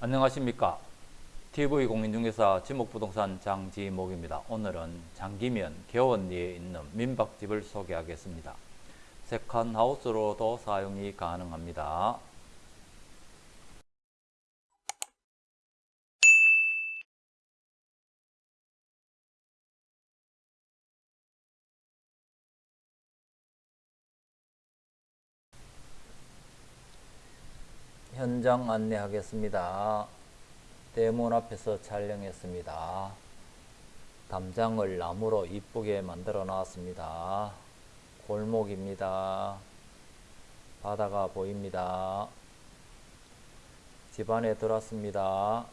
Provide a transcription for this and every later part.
안녕하십니까 TV공인중개사 지목부동산 장지목입니다. 오늘은 장기면 개원리에 있는 민박집을 소개하겠습니다. 세컨하우스로도 사용이 가능합니다. 현장 안내하겠습니다. 대문 앞에서 촬영했습니다. 담장을 나무로 이쁘게 만들어 놨습니다. 골목입니다. 바다가 보입니다. 집 안에 들어왔습니다.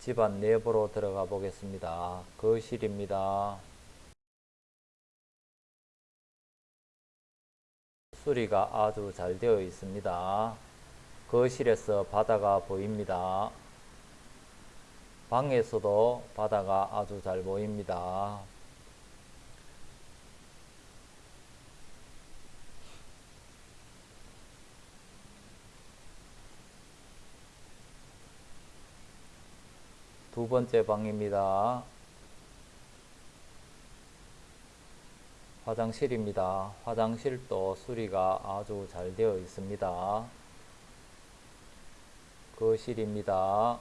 집안 내부로 들어가 보겠습니다. 거실입니다. 수리가 아주 잘 되어 있습니다. 거실에서 바다가 보입니다. 방에서도 바다가 아주 잘 보입니다. 두 번째 방입니다. 화장실입니다. 화장실도 수리가 아주 잘 되어 있습니다. 거실입니다.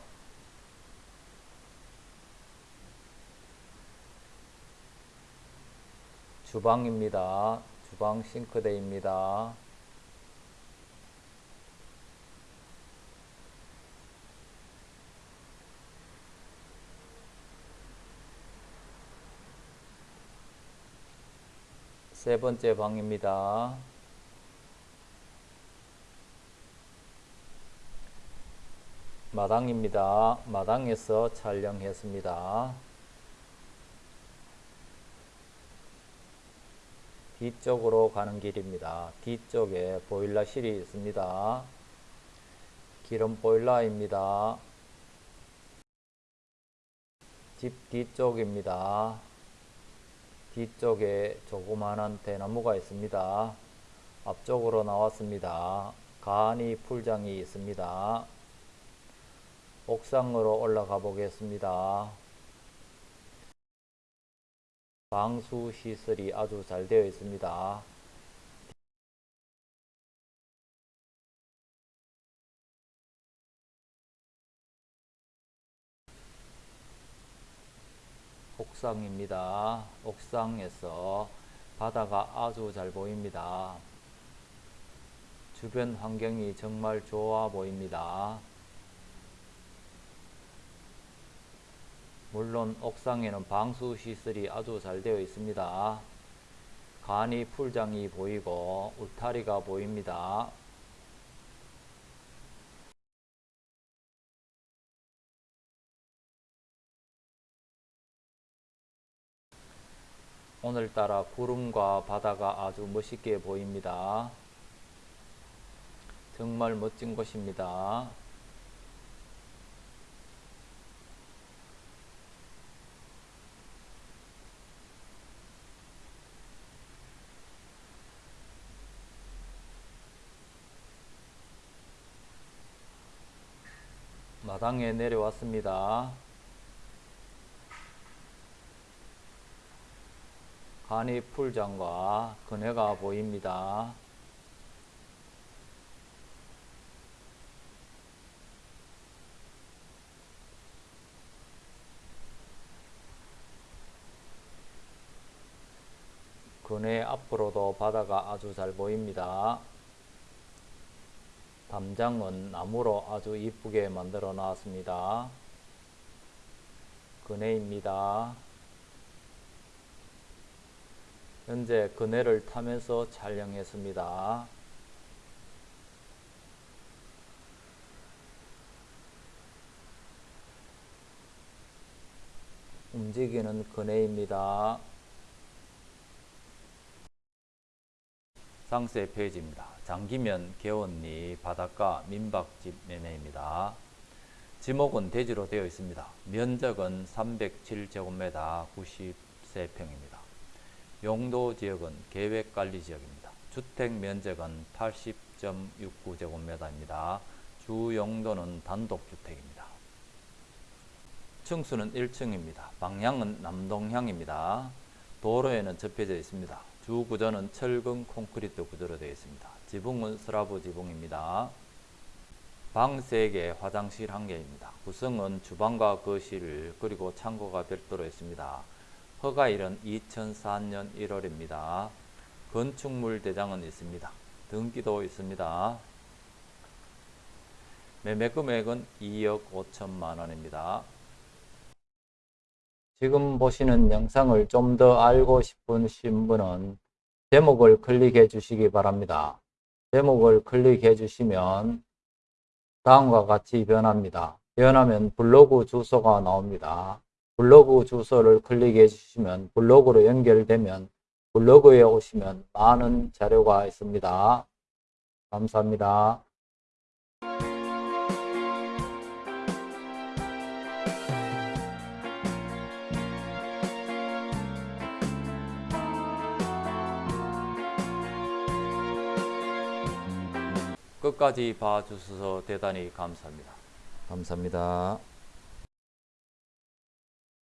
주방입니다. 주방 싱크대입니다. 세 번째 방입니다. 마당입니다. 마당에서 촬영했습니다. 뒤쪽으로 가는 길입니다. 뒤쪽에 보일러실이 있습니다. 기름 보일러입니다. 집 뒤쪽입니다. 뒤쪽에 조그마한 대나무가 있습니다. 앞쪽으로 나왔습니다. 간이 풀장이 있습니다. 옥상으로 올라가 보겠습니다. 방수 시설이 아주 잘 되어 있습니다. 옥상입니다. 옥상에서 바다가 아주 잘 보입니다. 주변 환경이 정말 좋아 보입니다. 물론 옥상에는 방수 시설이 아주 잘 되어 있습니다. 간이 풀장이 보이고 울타리가 보입니다. 오늘따라 구름과 바다가 아주 멋있게 보입니다. 정말 멋진 곳입니다. 마당에 내려왔습니다. 간이 풀장과 그네가 보입니다. 그네 앞으로도 바다가 아주 잘 보입니다. 담장은 나무로 아주 이쁘게 만들어 놨습니다. 그네입니다. 현재 그네를 타면서 촬영했습니다. 움직이는 그네입니다. 상세 페이지입니다. 장기면 개원리 바닷가 민박집 매매입니다. 지목은 대지로 되어 있습니다. 면적은 307제곱미터 90세평입니다. 용도 지역은 계획관리 지역입니다. 주택 면적은 80.69제곱미터입니다. 주 용도는 단독주택입니다. 층수는 1층입니다. 방향은 남동향입니다. 도로에는 접혀져 있습니다. 주 구조는 철근 콘크리트 구조로 되어 있습니다. 지붕은 슬라브 지붕입니다. 방 3개, 화장실 1개입니다. 구성은 주방과 거실 그리고 창고가 별도로 있습니다. 허가일은 2004년 1월입니다. 건축물 대장은 있습니다. 등기도 있습니다. 매매 금액은 2억 5천만 원입니다. 지금 보시는 영상을 좀 더 알고 싶으신 분은 제목을 클릭해 주시기 바랍니다. 제목을 클릭해 주시면 다음과 같이 변합니다. 변하면 블로그 주소가 나옵니다. 블로그 주소를 클릭해 주시면 블로그로 연결되면 블로그에 오시면 많은 자료가 있습니다. 감사합니다. 끝까지 봐주셔서 대단히 감사합니다. 감사합니다.